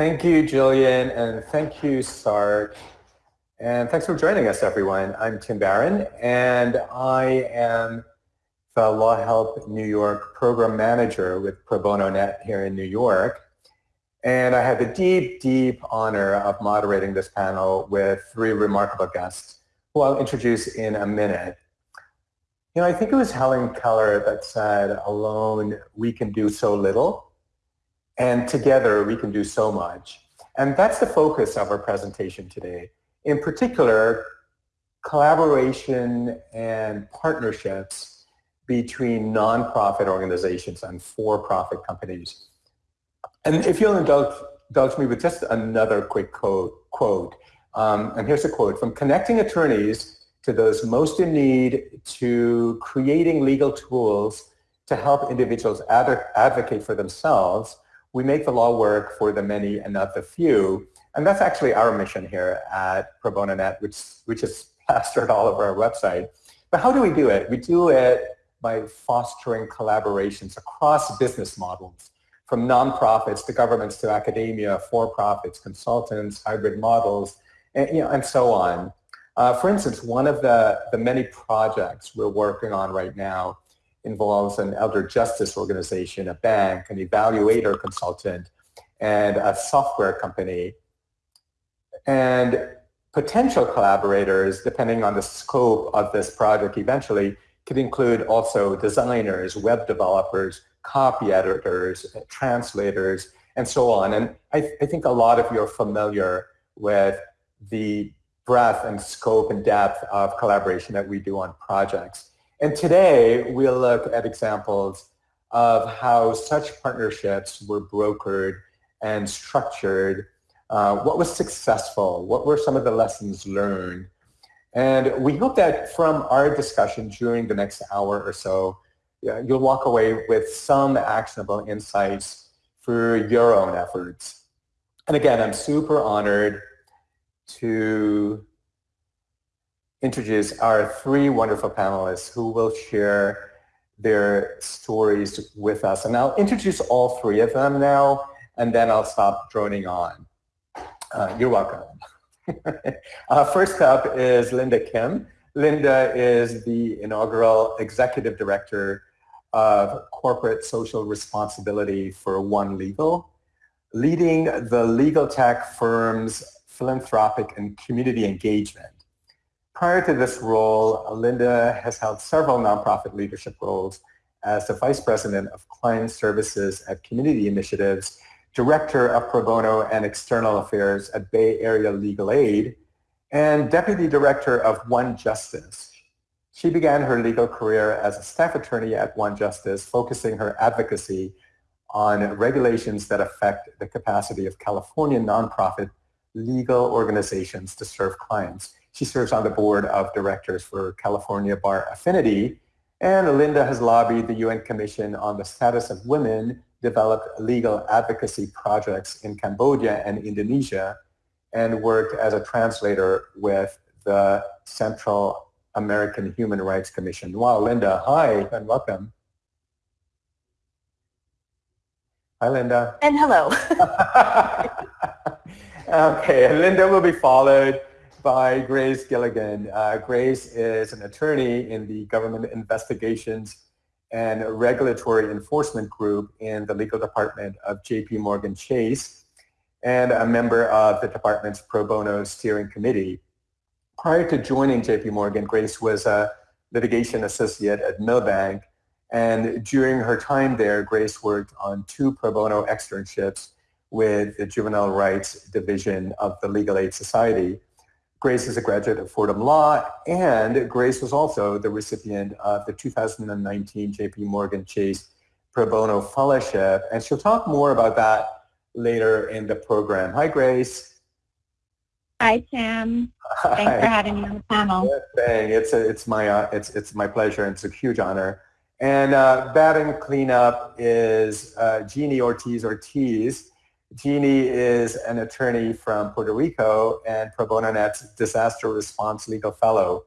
Thank you, Jillian, and thank you, Sark. And thanks for joining us, everyone. I'm Tim Baran, and I am the Law Help New York Program Manager with Pro Bono Net here in New York. And I have the deep, deep honor of moderating this panel with three remarkable guests who I'll introduce in a minute. You know, I think it was Helen Keller that said, alone we can do so little, and together we can do so much. And that's the focus of our presentation today. In particular, collaboration and partnerships between nonprofit organizations and for-profit companies. And if you'll indulge, indulge me with just another quick quote, quote um, and here's a quote, from connecting attorneys to those most in need to creating legal tools to help individuals ad advocate for themselves, we make the law work for the many and not the few. And that's actually our mission here at Pro Bono Net, which, which is plastered all over our website. But how do we do it? We do it by fostering collaborations across business models, from nonprofits to governments to academia, for-profits, consultants, hybrid models, and, you know, and so on. Uh, for instance, one of the, the many projects we're working on right now involves an elder justice organization, a bank, an evaluator consultant, and a software company. And potential collaborators, depending on the scope of this project eventually, could include also designers, web developers, copy editors, translators, and so on. And I, I think a lot of you are familiar with the breadth and scope and depth of collaboration that we do on projects. And today we'll look at examples of how such partnerships were brokered and structured, uh, what was successful, what were some of the lessons learned. And we hope that from our discussion during the next hour or so, you'll walk away with some actionable insights for your own efforts. And again, I'm super honored to introduce our three wonderful panelists who will share their stories with us. And I'll introduce all three of them now, and then I'll stop droning on. Uh, you're welcome. uh, first up is Linda Kim. Linda is the inaugural Executive Director of Corporate Social Responsibility for One Legal, leading the legal tech firm's philanthropic and community engagement. Prior to this role, Linda has held several nonprofit leadership roles as the Vice President of Client Services at Community Initiatives, Director of Pro Bono and External Affairs at Bay Area Legal Aid, and Deputy Director of One Justice. She began her legal career as a staff attorney at One Justice, focusing her advocacy on regulations that affect the capacity of California nonprofit legal organizations to serve clients. She serves on the board of directors for California Bar Affinity, and Linda has lobbied the UN Commission on the Status of Women, developed legal advocacy projects in Cambodia and Indonesia, and worked as a translator with the Central American Human Rights Commission. Wow, Linda, hi and welcome. Hi, Linda. And hello. Okay, Linda will be followed by Grace Gilligan. Uh, Grace is an attorney in the Government Investigations and Regulatory Enforcement Group in the legal department of JP Morgan Chase and a member of the department's pro bono steering committee. Prior to joining JP Morgan, Grace was a litigation associate at Milbank and during her time there, Grace worked on two pro bono externships with the Juvenile Rights Division of the Legal Aid Society. Grace is a graduate of Fordham Law, and Grace was also the recipient of the 2019 JP Morgan Chase Pro Bono Fellowship, and she'll talk more about that later in the program. Hi, Grace. Hi, Tim. Thanks for having me on the panel. It's, a, it's, my, uh, it's, it's my pleasure, and it's a huge honor. And uh, batting cleanup is uh, Jeannie Ortiz Ortiz. Jeannie is an attorney from Puerto Rico and Pro Bono Net's Disaster Response Legal Fellow.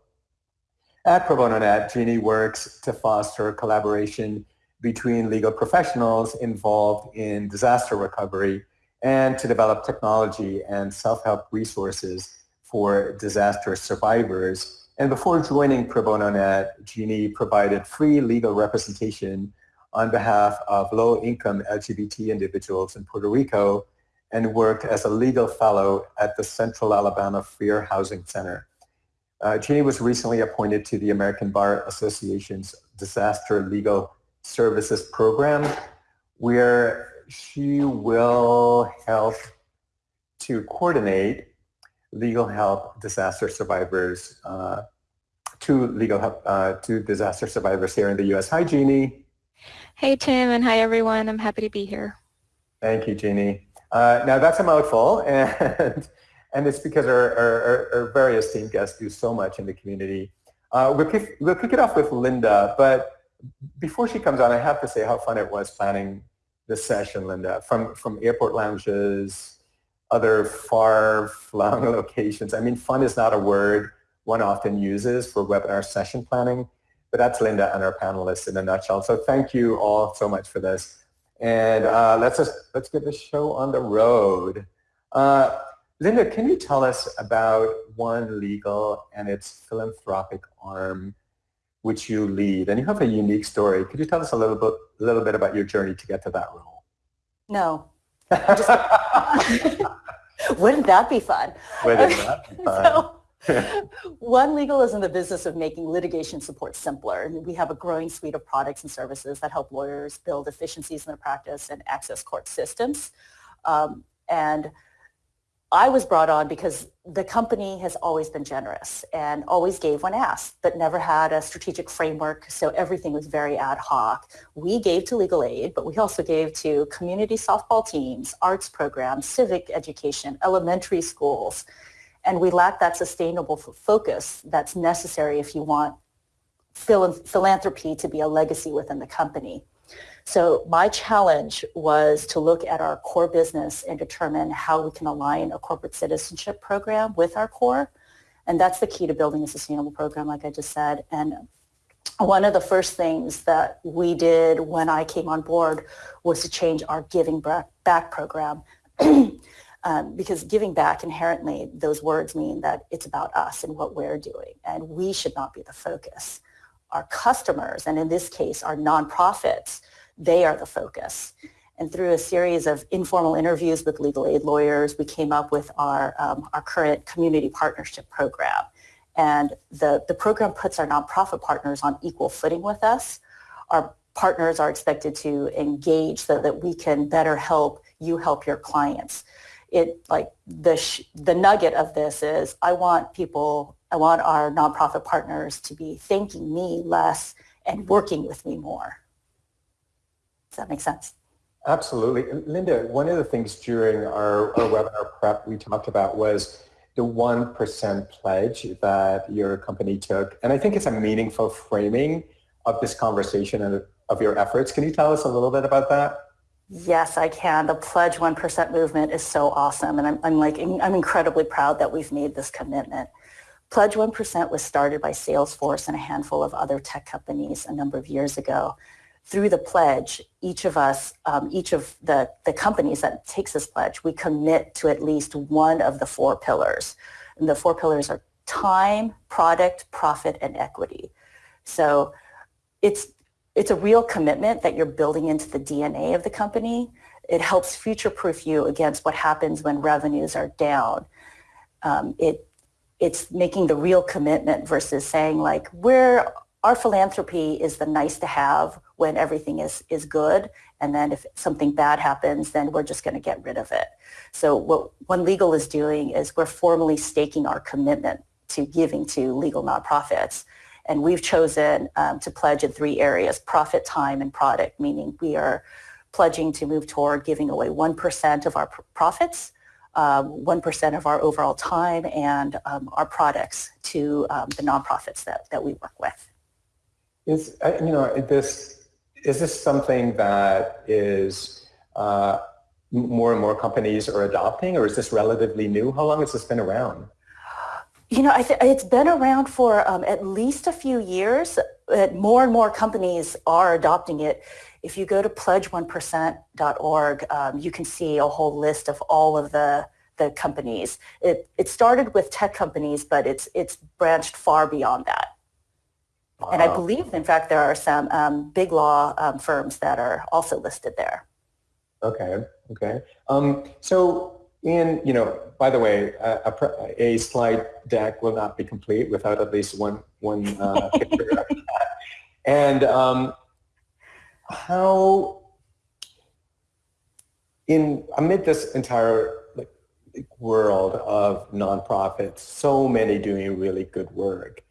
At Pro Bono Net, Jeannie works to foster collaboration between legal professionals involved in disaster recovery and to develop technology and self-help resources for disaster survivors. And before joining Pro Bono Net, Jeannie provided free legal representation on behalf of low-income LGBT individuals in Puerto Rico and worked as a legal fellow at the Central Alabama Fair Housing Center. Uh, Jeannie was recently appointed to the American Bar Association's Disaster Legal Services Program, where she will help to coordinate legal help disaster survivors uh, to legal help uh, to disaster survivors here in the U.S. Hi, Jeannie. Hey, Tim, and hi, everyone. I'm happy to be here. Thank you, Jeannie. Uh, now, that's a mouthful, and, and it's because our, our, our, very esteemed guests do so much in the community. Uh, we'll, kick, we'll kick it off with Linda, but before she comes on, I have to say how fun it was planning this session, Linda, from, from airport lounges, other far-flung locations. I mean, fun is not a word one often uses for webinar session planning, but that's Linda and our panelists in a nutshell. So thank you all so much for this. And uh, let's just, let's get the show on the road. Uh, Linda, can you tell us about One Legal and its philanthropic arm which you lead, and you have a unique story. Could you tell us a little bit, a little bit about your journey to get to that role? No. Wouldn't that be fun? Wouldn't that be fun? so, One Legal is in the business of making litigation support simpler. We have a growing suite of products and services that help lawyers build efficiencies in their practice and access court systems. Um, and I was brought on because the company has always been generous and always gave when asked, but never had a strategic framework, so everything was very ad hoc. We gave to legal aid, but we also gave to community softball teams, arts programs, civic education, elementary schools, and we lack that sustainable focus that's necessary if you want philanthropy to be a legacy within the company. So my challenge was to look at our core business and determine how we can align a corporate citizenship program with our core. And that's the key to building a sustainable program, like I just said. And one of the first things that we did when I came on board was to change our Giving Back program. um, because giving back inherently, those words mean that it's about us and what we're doing. And we should not be the focus. Our customers, and in this case, our nonprofits, they are the focus. And through a series of informal interviews with legal aid lawyers, we came up with our, um, our current community partnership program. And the, the program puts our nonprofit partners on equal footing with us. Our partners are expected to engage so that we can better help you help your clients. It like the the nugget of this is I want people I want our nonprofit partners to be thanking me less and working with me more. Does that make sense? Absolutely. Linda, one of the things during our, our webinar prep we talked about was the 1% pledge that your company took. And I think it's a meaningful framing of this conversation and of your efforts. Can you tell us a little bit about that? Yes, I can. The Pledge 1% movement is so awesome. And I'm, I'm like, I'm incredibly proud that we've made this commitment. Pledge 1% was started by Salesforce and a handful of other tech companies a number of years ago through the pledge, each of us, um, each of the, the companies that takes this pledge, we commit to at least one of the four pillars. And the four pillars are time, product, profit, and equity. So it's, it's a real commitment that you're building into the DNA of the company. It helps future-proof you against what happens when revenues are down. Um, it, it's making the real commitment versus saying like, we're our philanthropy is the nice to have when everything is, is good. And then if something bad happens, then we're just going to get rid of it. So what One Legal is doing is we're formally staking our commitment to giving to legal nonprofits. And we've chosen um, to pledge in three areas, profit, time, and product, meaning we are pledging to move toward giving away 1% of our pr profits, um, 1% of our overall time, and um, our products to um, the nonprofits that, that we work with. Is uh, you know this is this something that is uh, more and more companies are adopting, or is this relatively new? How long has this been around? You know, it's been around for um, at least a few years. more and more companies are adopting it. if you go to pledge1percent.org, um, you can see a whole list of all of the the companies. It, it started with tech companies, but it's, it's branched far beyond that. Wow. And I believe, in fact, there are some um, big law um, firms that are also listed there. Okay, okay. Um, so in, you know, by the way, a, a, slide deck will not be complete without at least one, one uh, picture. and um, how, in amid this entire like, world of nonprofits, so many doing really good work,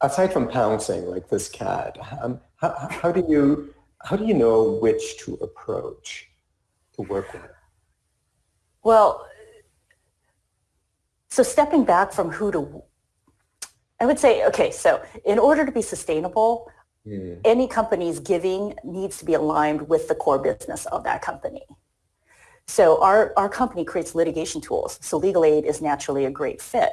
aside from pouncing like this cat, um, how, how, do you how do you know which to approach to work with? Well, so stepping back from who to, I would say, okay, so in order to be sustainable, mm. any company's giving needs to be aligned with the core business of that company. So our, our company creates litigation tools. So legal aid is naturally a great fit.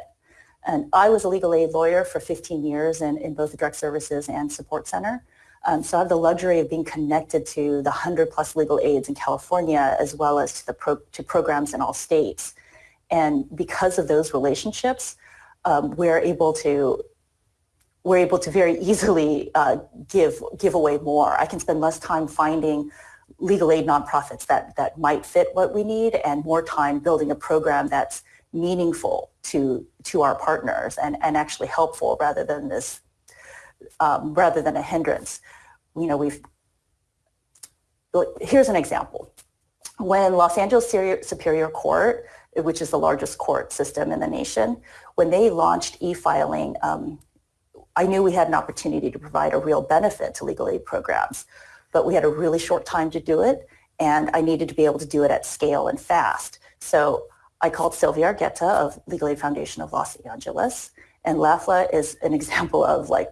And I was a legal aid lawyer for 15 years in, in both the direct services and support center. Um, so I have the luxury of being connected to the 100 plus legal aids in California as well as to, the pro, to programs in all states. And because of those relationships, um, we're able to we're able to very easily uh, give give away more. I can spend less time finding legal aid nonprofits that that might fit what we need and more time building a program that's meaningful to to our partners and, and actually helpful rather than this um, rather than a hindrance. You know, we've here's an example. When Los Angeles Superior Court, which is the largest court system in the nation, when they launched e-filing, um, I knew we had an opportunity to provide a real benefit to legal aid programs, but we had a really short time to do it, and I needed to be able to do it at scale and fast. So I called Silvia Argueta of Legal Aid Foundation of Los Angeles, and LAFLA is an example of like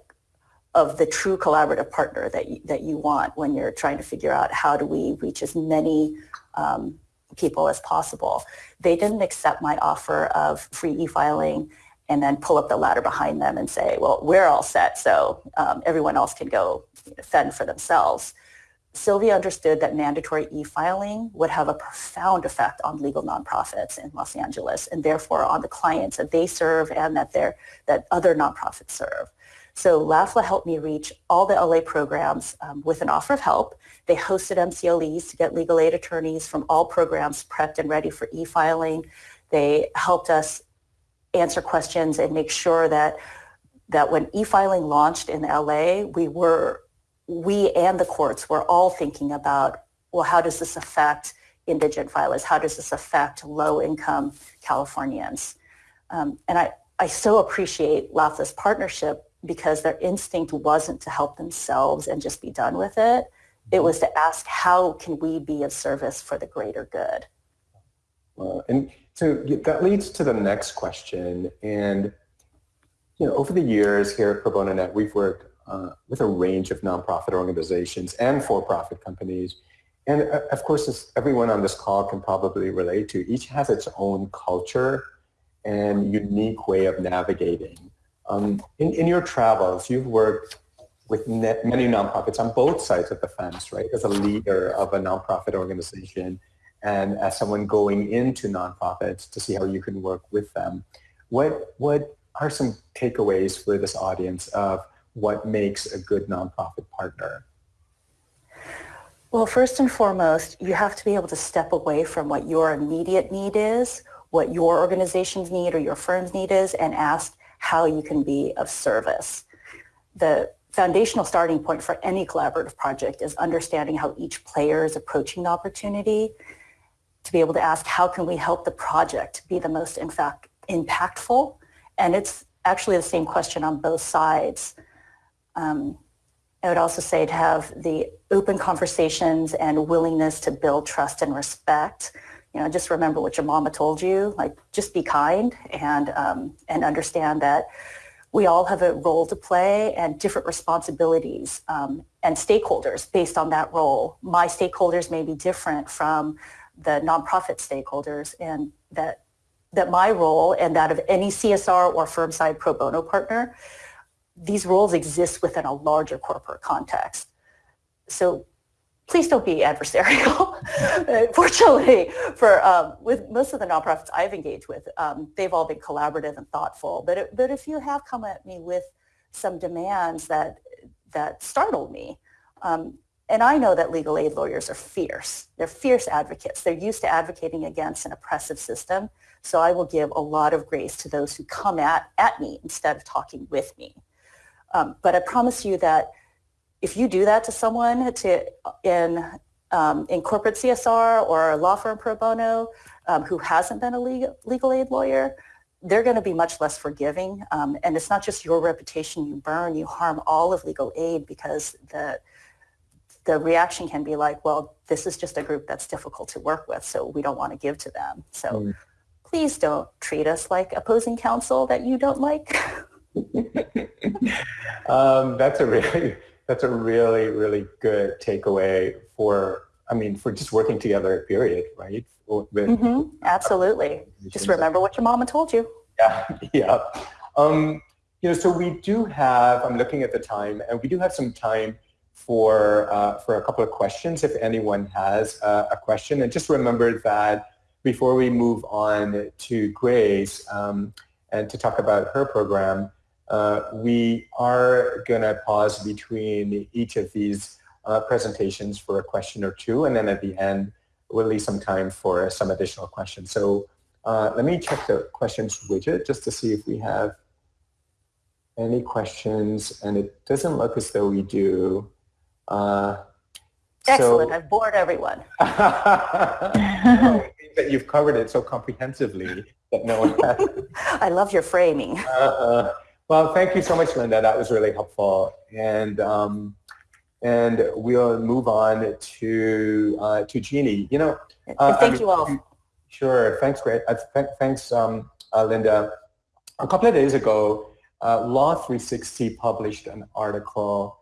of the true collaborative partner that you, that you want when you're trying to figure out how do we reach as many um, people as possible. They didn't accept my offer of free e-filing and then pull up the ladder behind them and say, well, we're all set, so um, everyone else can go fend for themselves. Silvia understood that mandatory e-filing would have a profound effect on legal nonprofits in Los Angeles and therefore on the clients that they serve and that, that other nonprofits serve. So LAFLA helped me reach all the LA programs um, with an offer of help. They hosted MCLEs to get legal aid attorneys from all programs prepped and ready for e-filing. They helped us answer questions and make sure that that when e-filing launched in LA, we were we and the courts were all thinking about, well, how does this affect indigent filers? How does this affect low-income Californians? Um, and I, I so appreciate LAFLA's partnership because their instinct wasn't to help themselves and just be done with it. It mm-hmm. was to ask, how can we be of service for the greater good? Uh, and so that leads to the next question. And you know, over the years here at Pro Bono Net, we've worked uh, with a range of nonprofit organizations and for-profit companies. And uh, of course, as everyone on this call can probably relate to, each has its own culture and unique way of navigating. Um, in, in your travels, you've worked with many nonprofits on both sides of the fence, right? As a leader of a nonprofit organization and as someone going into nonprofits to see how you can work with them. What, what are some takeaways for this audience of what makes a good nonprofit partner? Well, first and foremost, you have to be able to step away from what your immediate need is, what your organization's need or your firm's need is, and ask how you can be of service. The foundational starting point for any collaborative project is understanding how each player is approaching the opportunity to be able to ask how can we help the project be the most in fact impactful and it's actually the same question on both sides um, I would also say to have the open conversations and willingness to build trust and respect. You know, just remember what your mama told you, like just be kind and, um, and understand that we all have a role to play and different responsibilities um, and stakeholders based on that role. My stakeholders may be different from the nonprofit stakeholders and that, that my role and that of any CSR or firm side pro bono partner these roles exist within a larger corporate context. So please don't be adversarial. Fortunately, for um, with most of the nonprofits I've engaged with, um, they've all been collaborative and thoughtful. But it, but if you have come at me with some demands that that startled me, um, and I know that legal aid lawyers are fierce. They're fierce advocates. They're used to advocating against an oppressive system. So I will give a lot of grace to those who come at, at me instead of talking with me. Um, but I promise you that if you do that to someone to, in, um, in corporate CSR or a law firm pro bono um, who hasn't been a legal, legal aid lawyer, they're going to be much less forgiving. Um, and it's not just your reputation you burn, you harm all of legal aid because the, the reaction can be like, well, this is just a group that's difficult to work with, so we don't want to give to them. So mm. please don't treat us like opposing counsel that you don't like. um, that's a really that's a really really good takeaway for I mean for just working together. Period. Right. With, mm-hmm. Absolutely. Just remember what your mama told you. Yeah. Yeah. Um, you know, so we do have. I'm looking at the time, and we do have some time for uh, for a couple of questions if anyone has uh, a question. And just remember that before we move on to Grace um, and to talk about her program, we are going to pause between each of these uh, presentations for a question or two, and then at the end, we'll leave some time for some additional questions. So uh, let me check the questions widget just to see if we have any questions, and it doesn't look as though we do. Uh, Excellent. So, I've bored everyone. that you've covered it so comprehensively that no one has. I love your framing. Uh, well, thank you so much, Linda. That was really helpful. And um, and we'll move on to uh, to Jeannie. You know, uh, thank I mean, you all. Sure. Thanks, great. Uh, th thanks, um, uh, Linda. A couple of days ago, uh, Law 360 published an article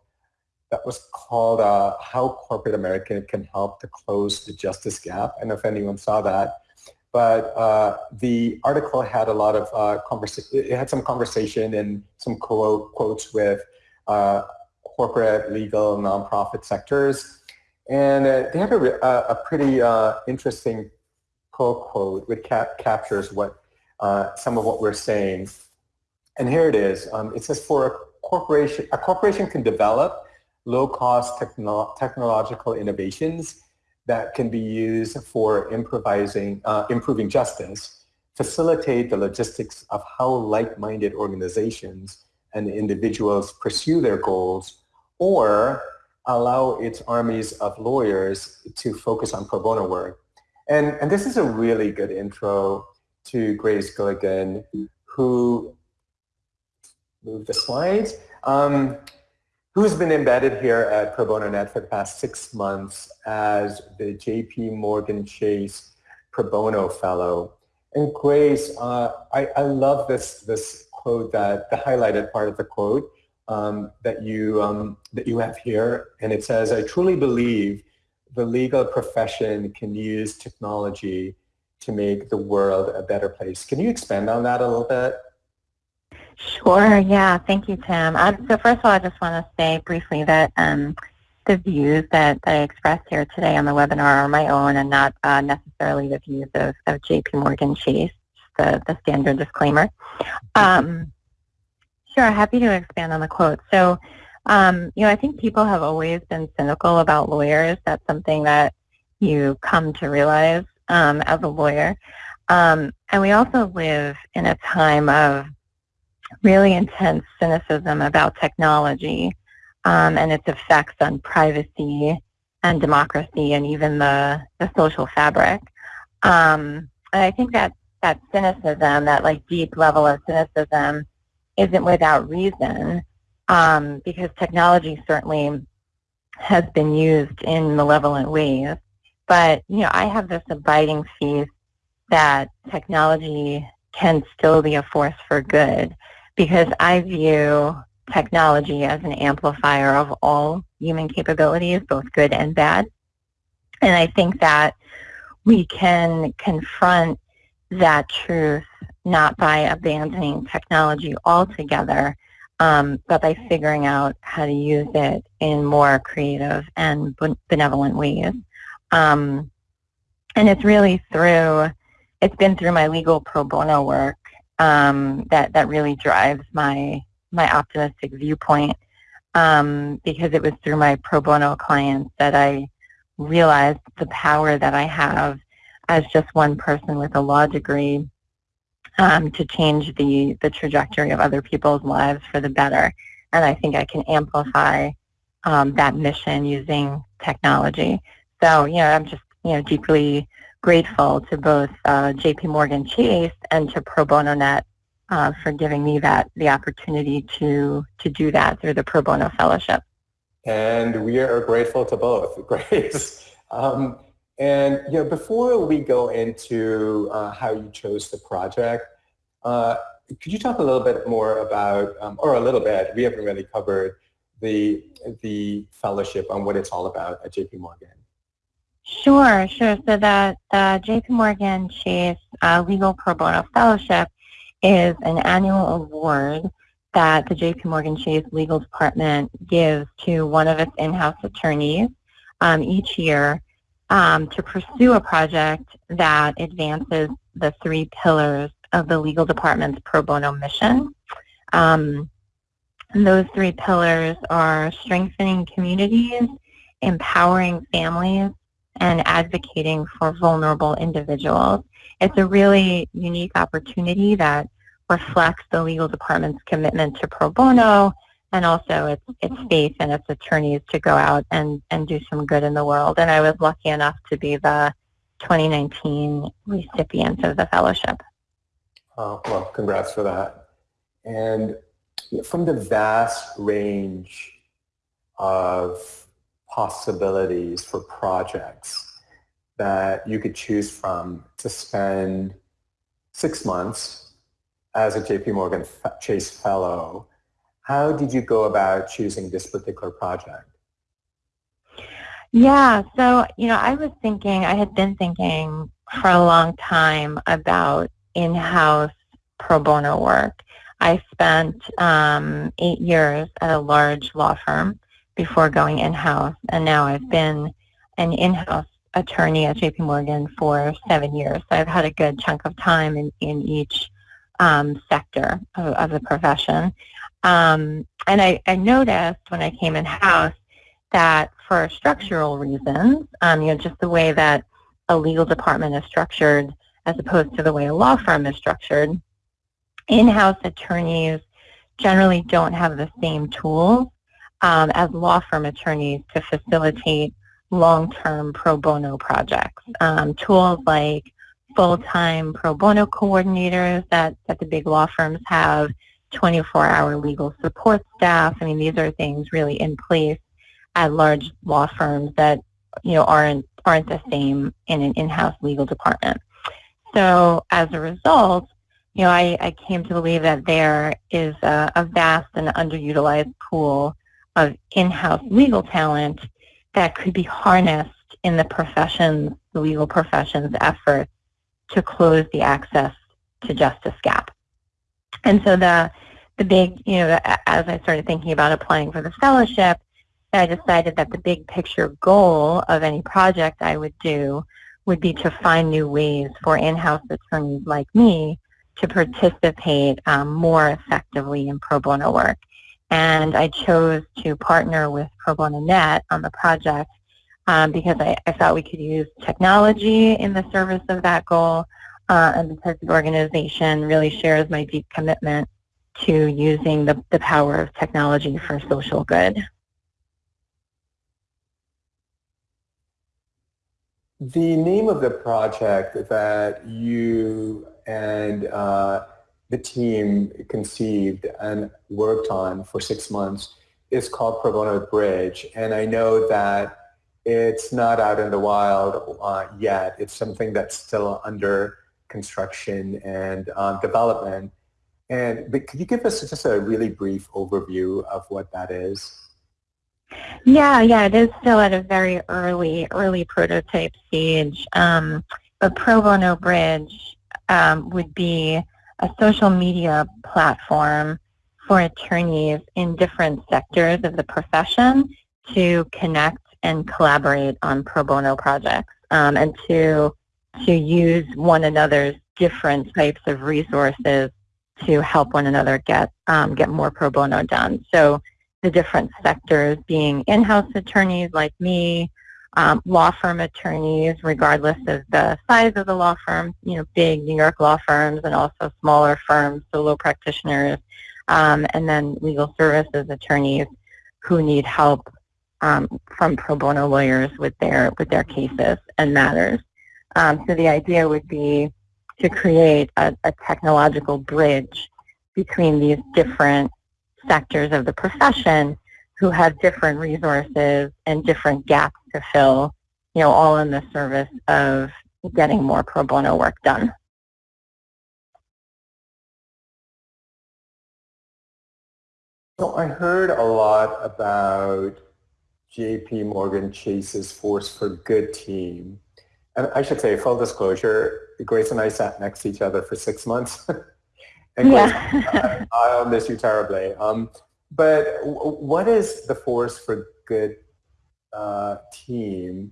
that was called uh, "How Corporate America Can Help to Close the Justice Gap." I don't know if anyone saw that but uh, the article had a lot of uh, conversation. It had some conversation and some quote, quotes with uh, corporate, legal, nonprofit sectors, and uh, they have a, a pretty uh, interesting quote quote which cap captures what uh, some of what we're saying. And here it is. Um, it says, "For a corporation, a corporation can develop low-cost techno technological innovations." That can be used for improvising, uh, improving justice, facilitate the logistics of how like-minded organizations and individuals pursue their goals, or allow its armies of lawyers to focus on pro bono work. And, and this is a really good intro to Grace Gilligan, who, move the slides, um, who's been embedded here at Pro Bono Net for the past six months as the JP Morgan Chase Pro Bono Fellow. And Grace, uh, I, I love this, this quote that, the highlighted part of the quote um, that, you, um, that you have here. And it says, I truly believe the legal profession can use technology to make the world a better place. Can you expand on that a little bit? Sure. Yeah. Thank you, Tim. Um, so first of all, I just want to say briefly that um, the views that, that I expressed here today on the webinar are my own and not uh, necessarily the views of, of J.P. Morgan Chase, the, the standard disclaimer. Um, sure. Happy to expand on the quote. So, um, you know, I think people have always been cynical about lawyers. That's something that you come to realize um, as a lawyer. Um, and we also live in a time of really intense cynicism about technology um, and its effects on privacy and democracy and even the, the social fabric. Um, and I think that that cynicism, that like deep level of cynicism, isn't without reason um, because technology certainly has been used in malevolent ways. But you know, I have this abiding faith that technology can still be a force for good because I view technology as an amplifier of all human capabilities, both good and bad. And I think that we can confront that truth not by abandoning technology altogether, um, but by figuring out how to use it in more creative and benevolent ways. Um, and it's really through, it's been through my legal pro bono work um, that, that really drives my, my optimistic viewpoint um, because it was through my pro bono clients that I realized the power that I have as just one person with a law degree um, to change the, the trajectory of other people's lives for the better. And I think I can amplify um, that mission using technology. So, you know, I'm just, you know, deeply grateful to both uh, JP Morgan Chase and to Pro Bono Net uh, for giving me that the opportunity to to do that through the Pro Bono Fellowship. And we are grateful to both, Grace. Um, and you know, before we go into uh, how you chose the project, uh, could you talk a little bit more about, um, or a little bit, we haven't really covered the the fellowship on what it's all about at JP Morgan. Sure, sure. So the, the JP Morgan Chase uh, Legal Pro Bono Fellowship is an annual award that the JP Morgan Chase Legal Department gives to one of its in-house attorneys um, each year um, to pursue a project that advances the three pillars of the legal department's pro bono mission. Um, those three pillars are strengthening communities, empowering families, and advocating for vulnerable individuals. It's a really unique opportunity that reflects the legal department's commitment to pro bono and also its, its mm-hmm. faith in its attorneys to go out and, and do some good in the world. And I was lucky enough to be the 2019 recipient of the fellowship. Oh, well, congrats for that. And from the vast range of possibilities for projects that you could choose from to spend six months as a JP Morgan Chase Fellow how did you go about choosing this particular project? Yeah, so, you know, I was thinking, I had been thinking for a long time about in-house pro bono work. I spent um, eight years at a large law firm before going in-house, and now I've been an in-house attorney at JP Morgan for seven years. So I've had a good chunk of time in, in each um, sector of, of the profession. Um, and I, I, noticed when I came in-house that for structural reasons, um, you know, just the way that a legal department is structured as opposed to the way a law firm is structured, in-house attorneys generally don't have the same tools um, as law firm attorneys to facilitate long-term pro bono projects. Um, tools like full-time pro bono coordinators that, that the big law firms have, 24-hour legal support staff. I mean, these are things really in place at large law firms that, you know, aren't, aren't the same in an in-house legal department. So as a result, you know, I, I came to believe that there is a, a vast and underutilized pool of in-house legal talent that could be harnessed in the profession's, the legal profession's efforts to close the access to justice gap. And so the the big, you know, as I started thinking about applying for the fellowship, I decided that the big picture goal of any project I would do would be to find new ways for in-house attorneys like me to participate um, more effectively in pro bono work. And I chose to partner with Pro Bono Net on the project um, because I, I, thought we could use technology in the service of that goal uh, and because the organization really shares my deep commitment to using the, the power of technology for social good. The name of the project that you and uh, the team conceived and worked on for six months is called Pro Bono Bridge. And I know that it's not out in the wild uh, yet. It's something that's still under construction and um, development. And but could you give us just a really brief overview of what that is? Yeah, yeah, it is still at a very early, early prototype stage. Um, but Pro Bono Bridge um, would be a social media platform for attorneys in different sectors of the profession to connect and collaborate on pro bono projects um, and to to use one another's different types of resources to help one another get um, get more pro bono done. So the different sectors being in-house attorneys like me, um, law firm attorneys, regardless of the size of the law firm, you know, big New York law firms and also smaller firms, solo practitioners, um, and then legal services attorneys who need help um, from pro bono lawyers with their with their cases and matters. Um, so the idea would be to create a, a technological bridge between these different sectors of the profession who have different resources and different gaps to fill, you know, all in the service of getting more pro bono work done. So I heard a lot about JP Morgan Chase's Force for Good team. And I should say, full disclosure, Grace and I sat next to each other for six months. and Grace, yeah. I, I'll miss you terribly. Um, but what is the Force for Good uh, team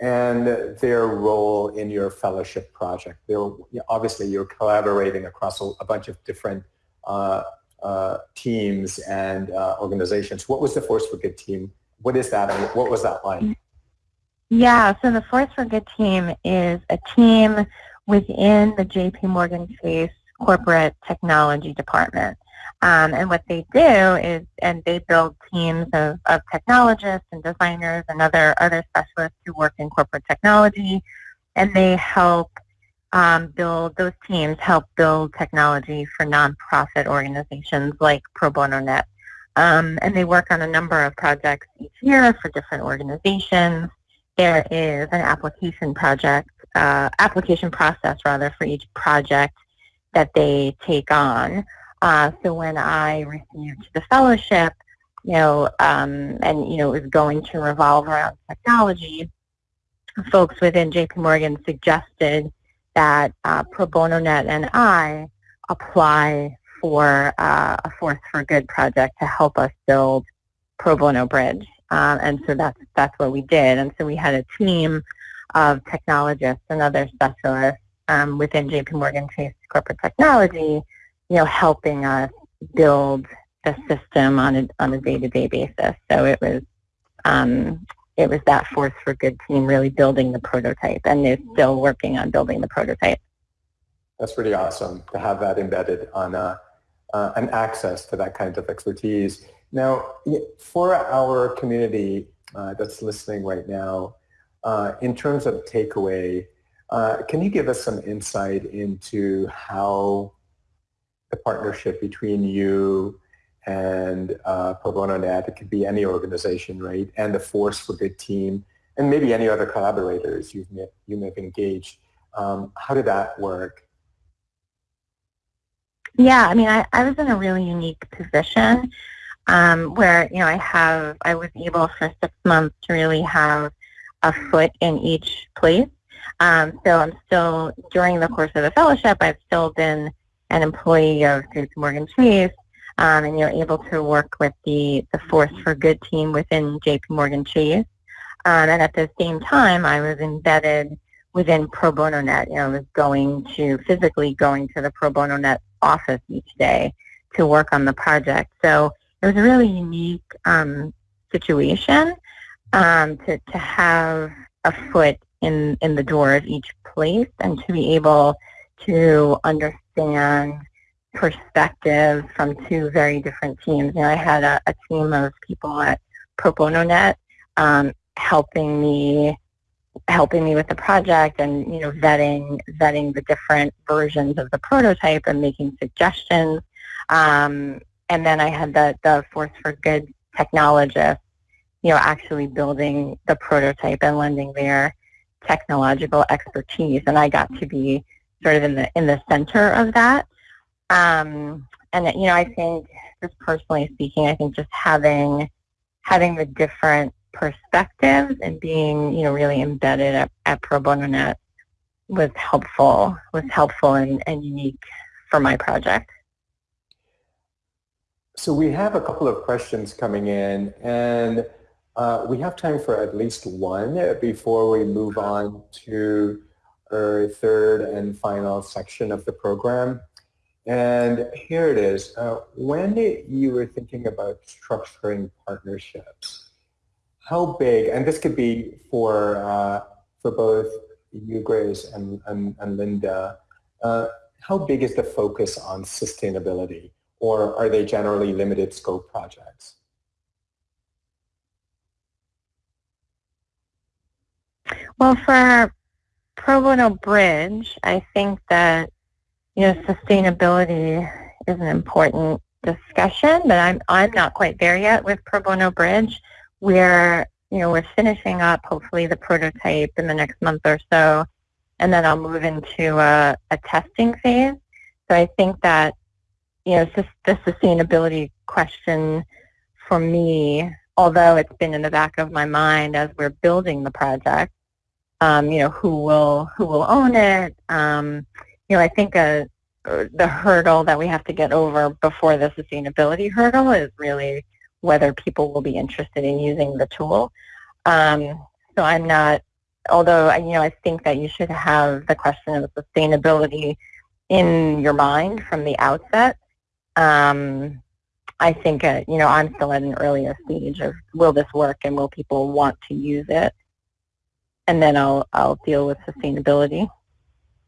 and their role in your fellowship project? They're, obviously, you're collaborating across a, a bunch of different uh, uh, teams and uh, organizations. What was the Force for Good team? What is that and what was that like? Yeah, so the Force for Good team is a team within the JP Morgan Chase corporate technology department. Um, and what they do is, and they build teams of, of technologists and designers and other, other specialists who work in corporate technology, and they help um, build, those teams help build technology for nonprofit organizations like Pro Bono Net. Um, and they work on a number of projects each year for different organizations. There is an application project, uh, application process rather, for each project that they take on. Uh, so when I received the fellowship, you know, um, and you know, it was going to revolve around technology, folks within JP Morgan suggested that uh, Pro Bono Net and I apply for uh, a Force for Good project to help us build Pro Bono Bridge. Um, and so that's, that's what we did. And so we had a team of technologists and other specialists um, within JP Morgan Chase Corporate Technology, you know, helping us build the system on a, on a day-to-day basis. So it was, um, it was that Force for Good team really building the prototype, and they're still working on building the prototype. That's pretty awesome to have that embedded on uh, and access to that kind of expertise. Now, for our community uh, that's listening right now, uh, in terms of takeaway, uh, can you give us some insight into how the partnership between you and uh, Pro Bono Net, it could be any organization, right, and the Force for Good team, and maybe any other collaborators you've you may have engaged. Um, how did that work? Yeah, I mean, I, I was in a really unique position um, where, you know, I have, I was able for six months to really have a foot in each place. Um, so I'm still, during the course of the fellowship, I've still been an employee of JP Morgan Chase, um, and you're able to work with the, the Force for Good team within JP Morgan Chase. Um, and at the same time, I was embedded within Pro Bono Net. You know, I was going to, physically going to the Pro Bono Net office each day to work on the project. So it was a really unique um, situation um, to, to have a foot in, in the door of each place and to be able to understand perspectives from two very different teams. You know, I had a, a team of people at Pro Bono Net um, helping me helping me with the project and you know vetting vetting the different versions of the prototype and making suggestions. Um, and then I had the the Force for Good technologist, you know, actually building the prototype and lending their technological expertise. And I got to be sort of in the in the center of that. Um, and you know, I think just personally speaking, I think just having having the different perspectives and being, you know, really embedded at, at Pro Bono Net was helpful, was helpful and, and unique for my project. so we have a couple of questions coming in, and uh, we have time for at least one before we move on to our third and final section of the program. And here it is. Uh, when you were thinking about structuring partnerships, how big, and this could be for, uh, for both you, Grace, and, and, and Linda, uh, how big is the focus on sustainability? Or are they generally limited scope projects? Well, for Pro Bono Bridge, I think that you know, sustainability is an important discussion, but I'm I'm not quite there yet with Pro Bono Bridge. We're you know we're finishing up hopefully the prototype in the next month or so, and then I'll move into a, a testing phase. So I think that you know the sustainability question for me, although it's been in the back of my mind as we're building the project, um, you know who will who will own it. Um, you know, I think a, uh, the hurdle that we have to get over before the sustainability hurdle is really whether people will be interested in using the tool. Um, so I'm not, although you know, I think that you should have the question of sustainability in your mind from the outset. Um, I think, uh, you know, I'm still at an earlier stage of will this work and will people want to use it? And then I'll, I'll deal with sustainability.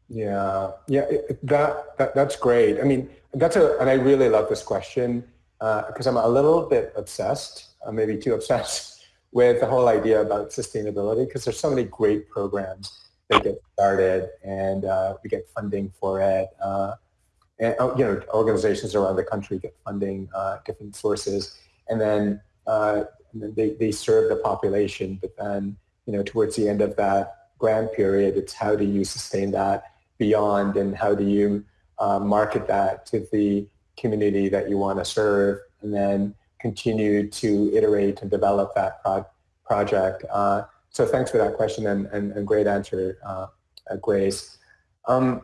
Yeah, yeah, that, that that's great. I mean, that's a, and I really love this question because uh, I'm a little bit obsessed, uh, maybe too obsessed, with the whole idea about sustainability because there's so many great programs that get started and uh, we get funding for it. Uh, and oh, you know, organizations around the country get funding, uh, different sources, and then, uh, and then they they serve the population. But then, you know, towards the end of that grant period, it's how do you sustain that beyond and how do you uh, market that to the community that you want to serve and then continue to iterate and develop that pro project. Uh, so thanks for that question and, and, and great answer, uh, uh Grace. Um,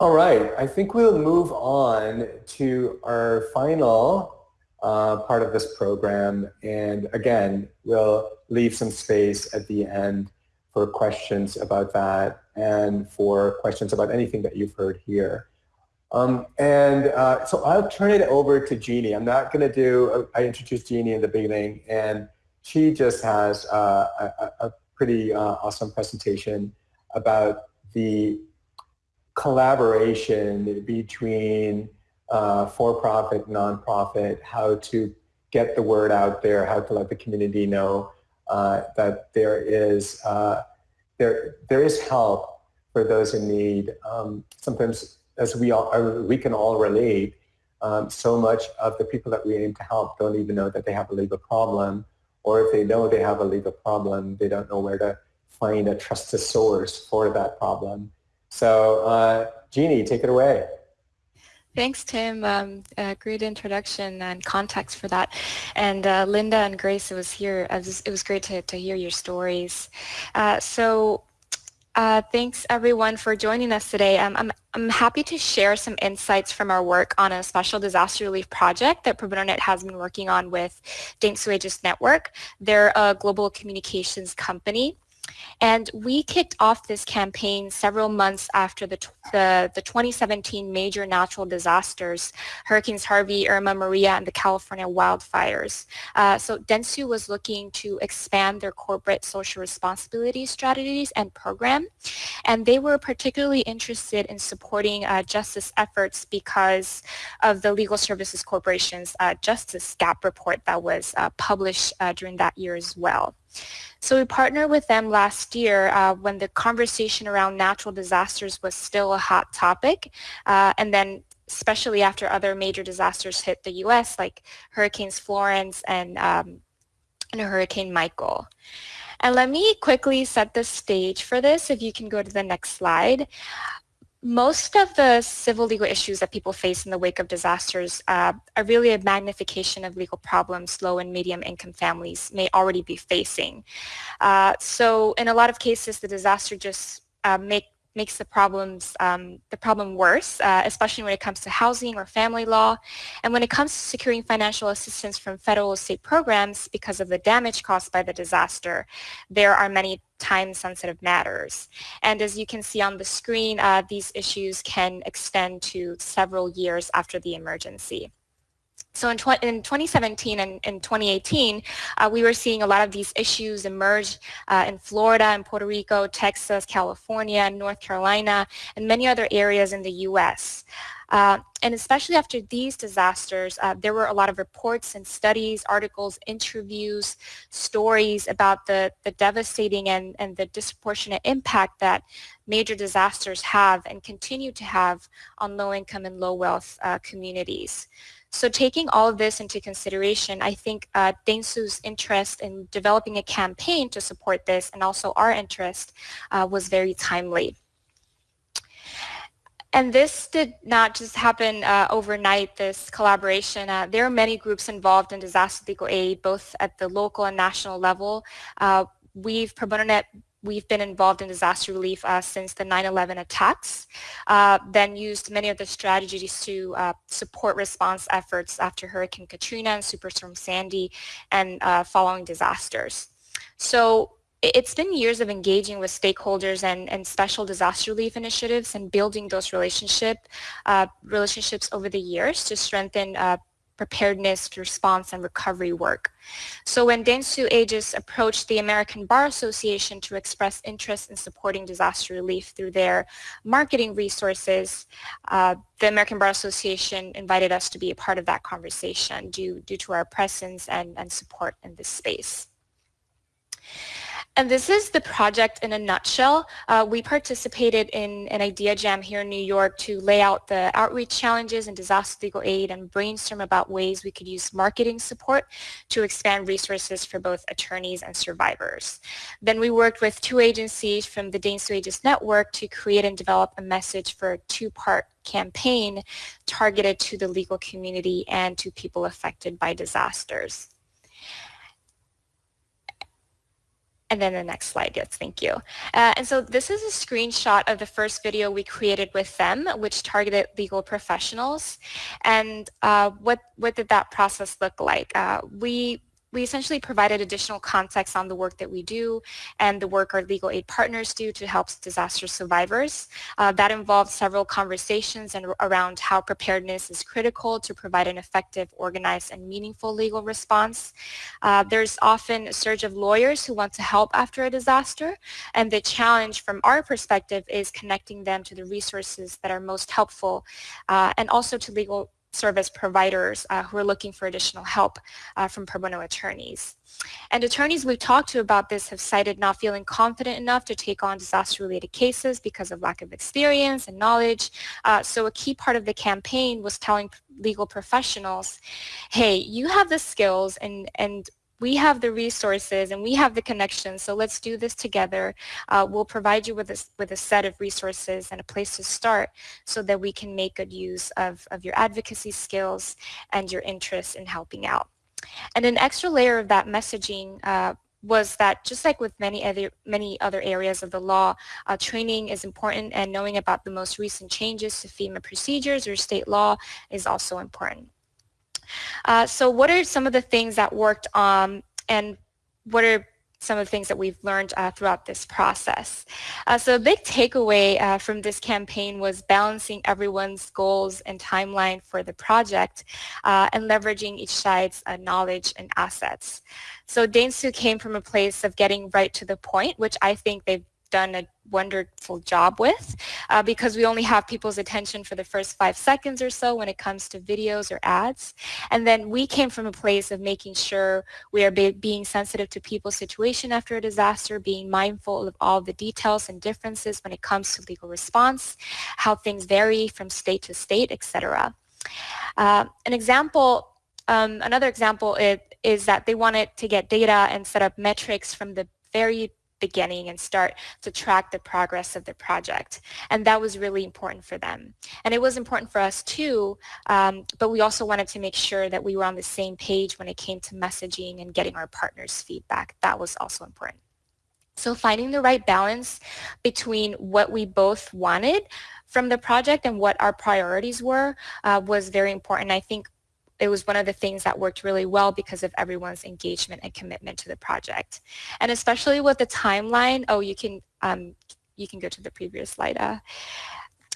all right, I think we'll move on to our final uh, part of this program. And again, we'll leave some space at the end for questions about that and for questions about anything that you've heard here. Um, and uh, so I'll turn it over to Jeannie. I'm not going to do, I introduced Jeannie in the beginning, and she just has uh, a, a, pretty uh, awesome presentation about the collaboration between uh, for-profit, non-profit, how to get the word out there, how to let the community know uh, that there is uh, there there is help for those in need. Um, sometimes, as we all uh, we can all relate, um, so much of the people that we aim to help don't even know that they have a legal problem, or if they know they have a legal problem, they don't know where to find a trusted source for that problem. So, uh, Jeannie, take it away. Thanks, Tim. Um, great introduction and context for that. And uh, Linda and Grace, it was here. It was, it was great to, to hear your stories. Uh, so uh, thanks everyone for joining us today. Um, I'm, I'm happy to share some insights from our work on a special disaster relief project that ProBonoNet has been working on with Dentsu Aegis Network. They're a global communications company and we kicked off this campaign several months after the, the, the 2017 major natural disasters, Hurricanes Harvey, Irma, Maria, and the California wildfires. Uh, so Dentsu was looking to expand their corporate social responsibility strategies and program. And they were particularly interested in supporting uh, justice efforts because of the Legal Services Corporation's uh, Justice Gap report that was uh, published uh, during that year as well. So we partnered with them last year uh, when the conversation around natural disasters was still a hot topic. Uh, and then especially after other major disasters hit the U.S. like Hurricanes Florence and, um, and Hurricane Michael. And let me quickly set the stage for this if you can go to the next slide most of the civil legal issues that people face in the wake of disasters uh, are really a magnification of legal problems low and medium income families may already be facing. Uh, so in a lot of cases, the disaster just uh, make makes the problems um, the problem worse, uh, especially when it comes to housing or family law. And when it comes to securing financial assistance from federal or state programs because of the damage caused by the disaster, there are many time-sensitive matters. And as you can see on the screen, uh, these issues can extend to several years after the emergency. So in, tw in 2017 and in 2018, uh, we were seeing a lot of these issues emerge uh, in Florida and Puerto Rico, Texas, California, North Carolina, and many other areas in the U.S. Uh, and especially after these disasters, uh, there were a lot of reports and studies, articles, interviews, stories about the, the devastating and, and the disproportionate impact that major disasters have and continue to have on low-income and low-wealth uh, communities. So taking all of this into consideration, I think uh, interest in developing a campaign to support this and also our interest uh, was very timely. And this did not just happen uh, overnight, this collaboration. Uh, there are many groups involved in disaster legal aid, both at the local and national level. Uh, we've, Pro Bono Net we've been involved in disaster relief uh, since the 9-11 attacks, uh, then used many of the strategies to uh, support response efforts after Hurricane Katrina and Superstorm Sandy and uh, following disasters. So it's been years of engaging with stakeholders and, and special disaster relief initiatives and building those relationship, uh, relationships over the years to strengthen uh, preparedness, response, and recovery work. So when Dentsu Aegis approached the American Bar Association to express interest in supporting disaster relief through their marketing resources, uh, the American Bar Association invited us to be a part of that conversation due, due to our presence and, and support in this space. And this is the project in a nutshell. Uh, we participated in an idea jam here in New York to lay out the outreach challenges and disaster legal aid and brainstorm about ways we could use marketing support to expand resources for both attorneys and survivors. Then we worked with two agencies from the Dentsu Aegis Network to create and develop a message for a two-part campaign targeted to the legal community and to people affected by disasters. And then the next slide, yes, thank you. Uh, and so this is a screenshot of the first video we created with them, which targeted legal professionals. And uh, what, what did that process look like? Uh, we we essentially provided additional context on the work that we do and the work our legal aid partners do to help disaster survivors. Uh, that involved several conversations and around how preparedness is critical to provide an effective, organized, and meaningful legal response. Uh, there's often a surge of lawyers who want to help after a disaster, and the challenge from our perspective is connecting them to the resources that are most helpful uh, and also to legal service providers uh, who are looking for additional help uh, from pro bono attorneys. And attorneys we've talked to about this have cited not feeling confident enough to take on disaster-related cases because of lack of experience and knowledge. Uh, so a key part of the campaign was telling legal professionals, hey, you have the skills and, and we have the resources and we have the connections, so let's do this together. Uh, we'll provide you with a, with a set of resources and a place to start so that we can make good use of, of your advocacy skills and your interest in helping out. And an extra layer of that messaging uh, was that just like with many other many other areas of the law, uh, training is important and knowing about the most recent changes to FEMA procedures or state law is also important. Uh, so what are some of the things that worked um, and what are some of the things that we've learned uh, throughout this process. Uh, so a big takeaway uh, from this campaign was balancing everyone's goals and timeline for the project uh, and leveraging each side's uh, knowledge and assets. So Dentsu came from a place of getting right to the point, which I think they've done a wonderful job with uh, because we only have people's attention for the first five seconds or so when it comes to videos or ads. And then we came from a place of making sure we are be being sensitive to people's situation after a disaster, being mindful of all the details and differences when it comes to legal response, how things vary from state to state, etc. Uh, an example, um, another example is, is that they wanted to get data and set up metrics from the very beginning and start to track the progress of the project. And that was really important for them. And it was important for us too, um, but we also wanted to make sure that we were on the same page when it came to messaging and getting our partners' feedback. That was also important. So finding the right balance between what we both wanted from the project and what our priorities were uh, was very important. I think it was one of the things that worked really well because of everyone's engagement and commitment to the project. And especially with the timeline, oh, you can, um, you can go to the previous slide. Uh,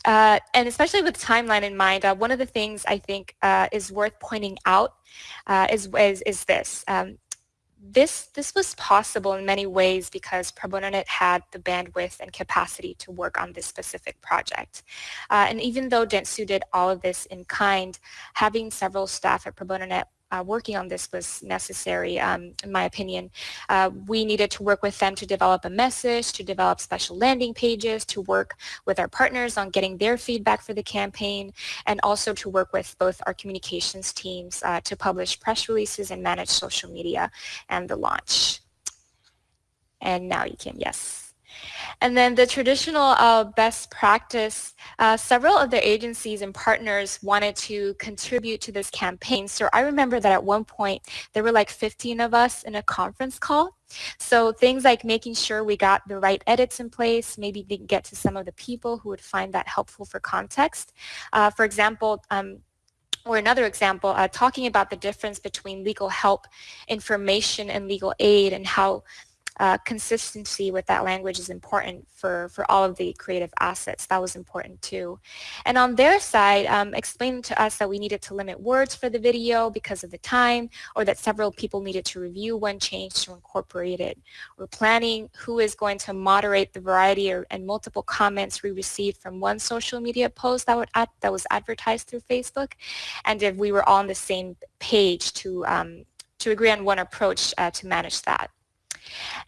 uh, and especially with timeline in mind, uh, one of the things I think uh, is worth pointing out uh, is, is, is, this. Um, this, this was possible in many ways because ProBonoNet had the bandwidth and capacity to work on this specific project. Uh, and even though Dentsu did all of this in kind, having several staff at ProBonoNet uh, working on this was necessary, um, in my opinion. Uh, we needed to work with them to develop a message, to develop special landing pages, to work with our partners on getting their feedback for the campaign, and also to work with both our communications teams uh, to publish press releases and manage social media and the launch. And now you can, yes. And then the traditional uh, best practice, uh, several of the agencies and partners wanted to contribute to this campaign. So I remember that at one point there were like 15 of us in a conference call. So things like making sure we got the right edits in place, maybe get to some of the people who would find that helpful for context. Uh, for example, um, or another example, uh, talking about the difference between legal help information and legal aid and how uh, consistency with that language is important for, for all of the creative assets. That was important too. And on their side, um, explaining to us that we needed to limit words for the video because of the time or that several people needed to review one change to incorporate it. We're planning who is going to moderate the variety or, and multiple comments we received from one social media post that, would ad, that was advertised through Facebook and if we were all on the same page to, um, to agree on one approach uh, to manage that.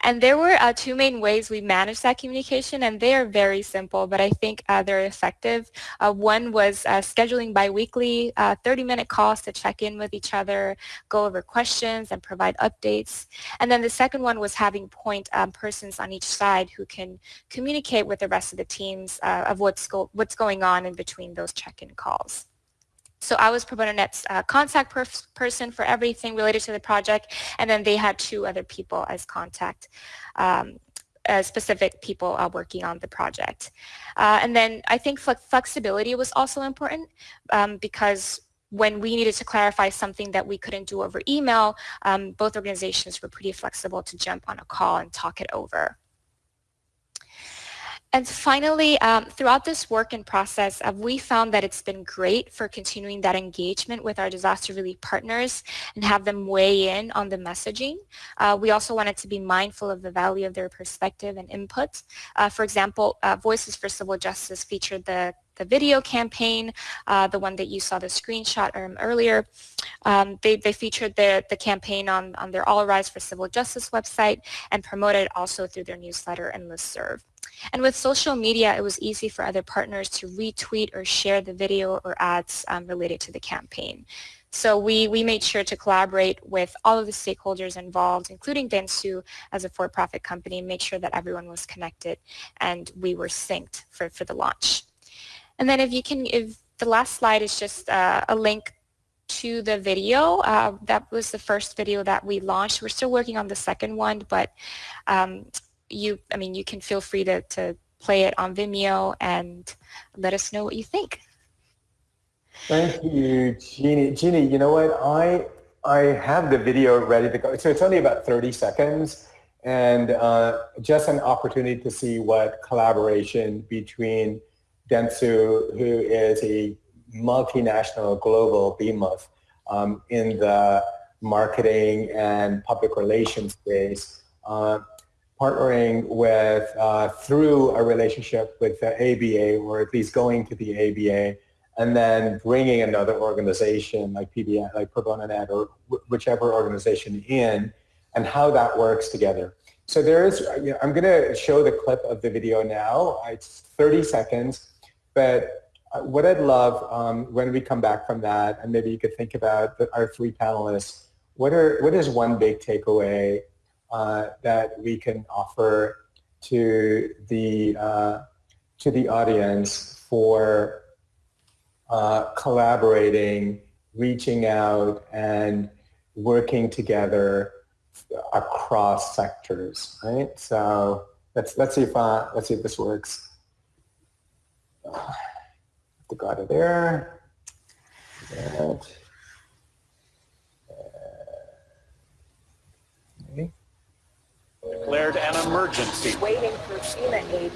And there were uh, two main ways we managed that communication, and they are very simple, but I think uh, they're effective. Uh, one was uh, scheduling biweekly 30-minute uh, calls to check in with each other, go over questions, and provide updates. And then the second one was having point um, persons on each side who can communicate with the rest of the teams uh, of what's, go what's going on in between those check-in calls. So I was ProBonoNet's uh, contact per person for everything related to the project, and then they had two other people as contact. Um, uh, specific people uh, working on the project. Uh, and then I think flexibility was also important um, because when we needed to clarify something that we couldn't do over email, um, both organizations were pretty flexible to jump on a call and talk it over. And finally, um, throughout this work and process, uh, we found that it's been great for continuing that engagement with our disaster relief partners and have them weigh in on the messaging. Uh, we also wanted to be mindful of the value of their perspective and input. Uh, for example, uh, Voices for Civil Justice featured the the video campaign, uh, the one that you saw the screenshot um, earlier. Um, they, they featured the, the campaign on, on their All Rise for Civil Justice website and promoted also through their newsletter and listserv. And with social media, it was easy for other partners to retweet or share the video or ads um, related to the campaign. So we, we made sure to collaborate with all of the stakeholders involved, including Dentsu as a for-profit company, make sure that everyone was connected and we were synced for, for the launch. And then if you can, if the last slide is just uh, a link to the video. Uh, that was the first video that we launched. We're still working on the second one, but um, you, I mean, you can feel free to, to play it on Vimeo and let us know what you think. Thank you, Jeannie. Jeannie, you know what? I I have the video ready to go. So it's only about 30 seconds and uh, just an opportunity to see what collaboration between Dentsu, who is a multinational global behemoth um, in the marketing and public relations space, uh, partnering with, uh, through a relationship with the ABA, or at least going to the ABA, and then bringing another organization like PBN, like ProBonoNet, or whichever organization in, and how that works together. So there is, you know, I'm going to show the clip of the video now. It's 30 seconds, but uh, what I'd love um, when we come back from that, and maybe you could think about the, our three panelists, what are what is one big takeaway uh, that we can offer to the uh, to the audience for uh, collaborating, reaching out, and working together across sectors, right? So let's let's see if uh, let's see if this works. Uh, to go there. Declared an emergency. Waiting for FEMA aid.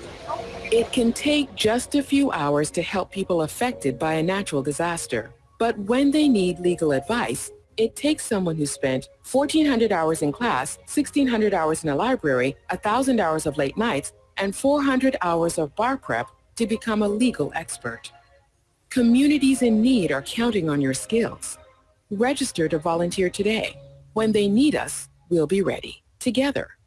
It can take just a few hours to help people affected by a natural disaster. But when they need legal advice, it takes someone who spent 1,400 hours in class, 1,600 hours in a library, 1,000 hours of late nights, and 400 hours of bar prep to become a legal expert. Communities in need are counting on your skills. Register to volunteer today. When they need us, we'll be ready. Together.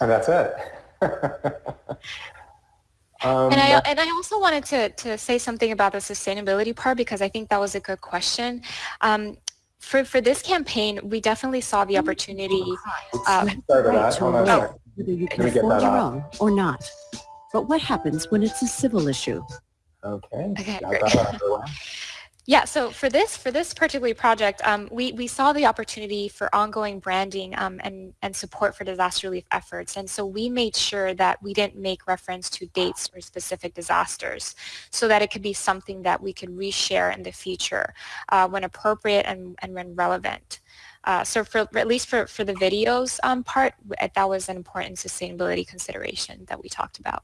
And that's it. um, and I and I also wanted to to say something about the sustainability part because I think that was a good question. Um, for for this campaign, we definitely saw the opportunity. Uh, Sorry about that. Hold on Whether you can afford your own or not. But what happens when it's a civil issue? Okay. okay yeah, so for this for this particular project, um, we, we saw the opportunity for ongoing branding um, and, and support for disaster relief efforts. And so we made sure that we didn't make reference to dates or specific disasters so that it could be something that we could reshare in the future uh, when appropriate and, and when relevant. Uh, so for at least for, for the videos um, part, that was an important sustainability consideration that we talked about.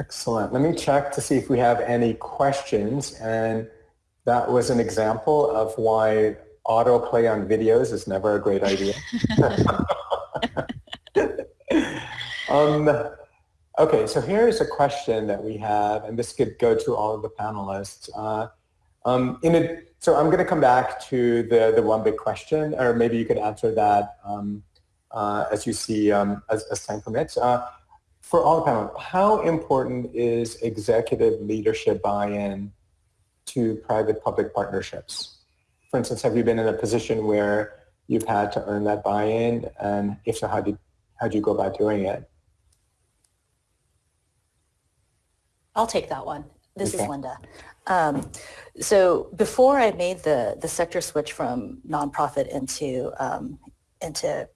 Excellent. Let me check to see if we have any questions. And that was an example of why autoplay on videos is never a great idea. um, okay, so here's a question that we have, and this could go to all of the panelists. Uh, um, in a, so I'm going to come back to the, the one big question, or maybe you could answer that um, uh, as you see um, as, as time permits. Uh, for all the panel, how important is executive leadership buy-in to private-public partnerships? For instance, have you been in a position where you've had to earn that buy-in, and if so, how do how do you go about doing it? I'll take that one. This okay. is Linda. Um, so before I made the the sector switch from nonprofit into um, into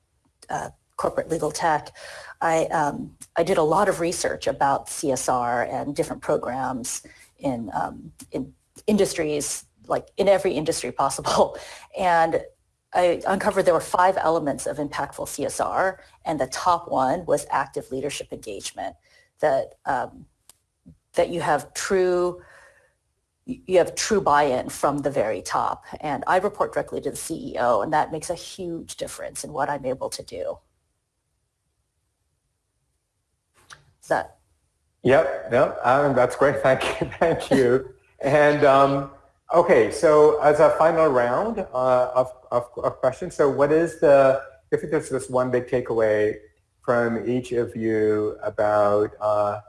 uh, corporate legal tech, I, um, I did a lot of research about CSR and different programs in, um, in industries, like in every industry possible. And I uncovered there were five elements of impactful CSR, and the top one was active leadership engagement, that, um, that you have true you have true buy-in from the very top. And I report directly to the CEO, and that makes a huge difference in what I'm able to do. That? Yep, yep. Um, that's great. Thank you. Thank you. and um, okay, so as a final round uh, of, of, of, questions, so what is the, if there's this one big takeaway from each of you about uh,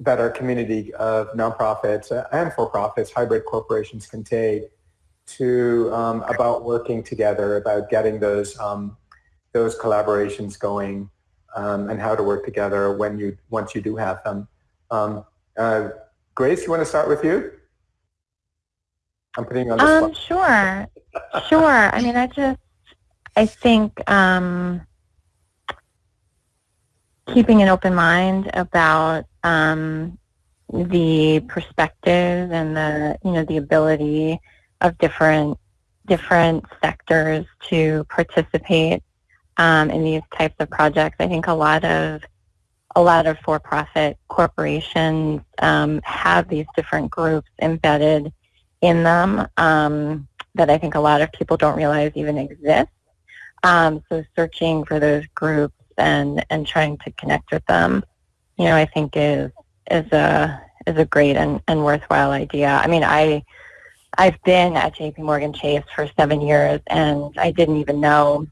that our community of nonprofits and for-profits, hybrid corporations can take to um, about working together, about getting those um, those collaborations going um, and how to work together when you once you do have them. Um, uh, Grace, you want to start with you? I'm putting on the um, spot. Sure, sure. I mean, I just, I think um, keeping an open mind about um, the perspective and the, you know, the ability of different different sectors to participate um, in these types of projects. I think a lot of a lot of for-profit corporations um, have these different groups embedded in them um, that I think a lot of people don't realize even exist. Um, so searching for those groups and, and trying to connect with them, you know, I think is is a is a great and, and worthwhile idea. I mean, I I've been at J.P. Morgan Chase for seven years, and I didn't even know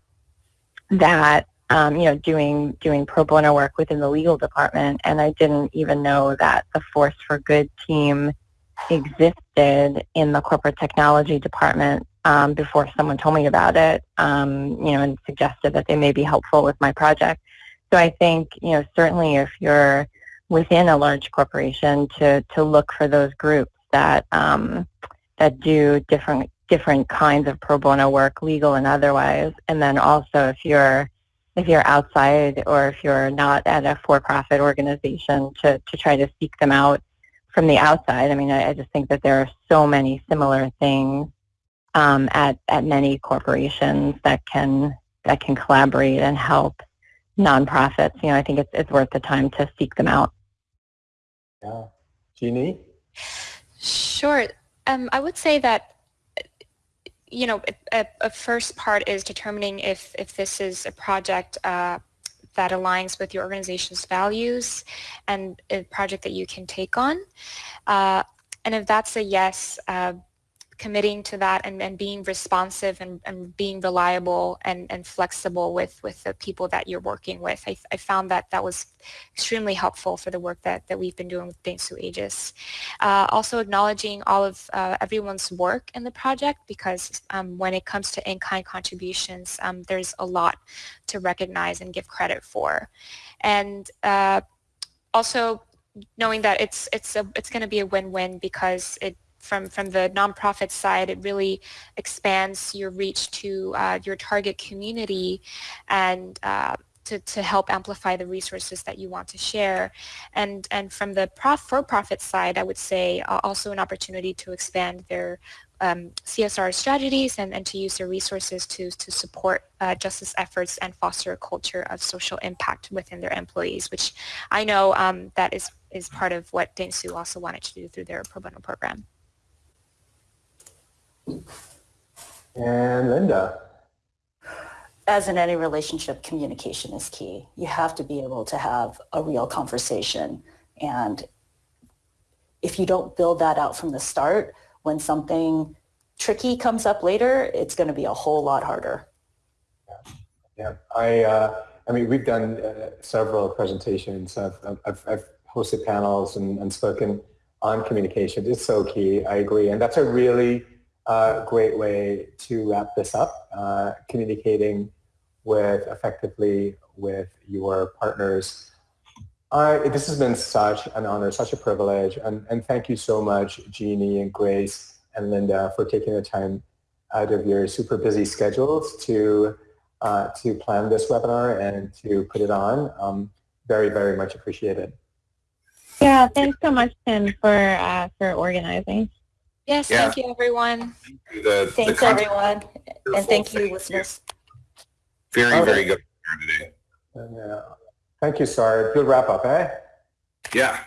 that um, you know doing doing pro bono work within the legal department, and I didn't even know that the Force for Good team existed in the corporate technology department um, before someone told me about it. Um, you know, and suggested that they may be helpful with my project. So I think you know certainly if you're within a large corporation to to look for those groups that um, that do different different kinds of pro bono work, legal and otherwise. And then also if you're if you're outside or if you're not at a for-profit organization to, to try to seek them out from the outside. I mean, I, I just think that there are so many similar things um, at, at many corporations that can that can collaborate and help nonprofits. You know, I think it's, it's worth the time to seek them out. Yeah. Jeannie? Sure. Um, I would say that you know, a, a, first part is determining if, if this is a project uh, that aligns with your organization's values and a project that you can take on. Uh, and if that's a yes, uh, committing to that and, and being responsive and, and being reliable and, and flexible with, with the people that you're working with. I, I found that that was extremely helpful for the work that, that we've been doing with Dentsu Aegis. Uh, also acknowledging all of uh, everyone's work in the project because um, when it comes to in-kind contributions, um, there's a lot to recognize and give credit for. And uh, also knowing that it's it's a it's going to be a win-win because it from, from the nonprofit side, it really expands your reach to uh, your target community and uh, to, to help amplify the resources that you want to share. And, and from the prof, for-profit side, I would say uh, also an opportunity to expand their um, CSR strategies and, and to use their resources to, to support uh, justice efforts and foster a culture of social impact within their employees, which I know um, that is, is part of what Dentsu also wanted to do through their pro bono program. And Linda. As in any relationship, communication is key. You have to be able to have a real conversation. And if you don't build that out from the start, when something tricky comes up later, it's going to be a whole lot harder. Yeah, yeah. I, uh, I mean, we've done uh, several presentations. I've, I've, I've hosted panels and, and spoken on communication. It's so key. I agree. And that's a really a great way to wrap this up, uh, communicating with effectively with your partners. I, this has been such an honor, such a privilege, and, and thank you so much, Jeannie and Grace and Linda, for taking the time out of your super busy schedules to uh, to plan this webinar and to put it on. Um, very, very much appreciated. Yeah, thanks so much, Tim, for uh, for organizing. Yes, yeah. thank you, everyone. The, Thanks, the everyone. And thank you, listeners. Very, okay. very good today. Yeah. Thank you, Sard. Good wrap up, eh? Yeah.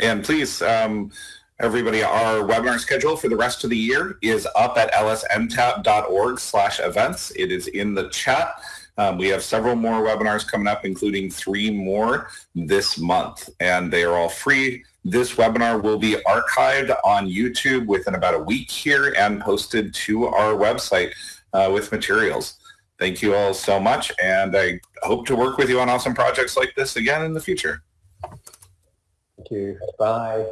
And please, um, everybody, our webinar schedule for the rest of the year is up at lsntap.org slash events. It is in the chat. Um, we have several more webinars coming up, including three more this month, and they are all free. This webinar will be archived on YouTube within about a week here and posted to our website uh, with materials. Thank you all so much, and I hope to work with you on awesome projects like this again in the future. Thank you. Bye.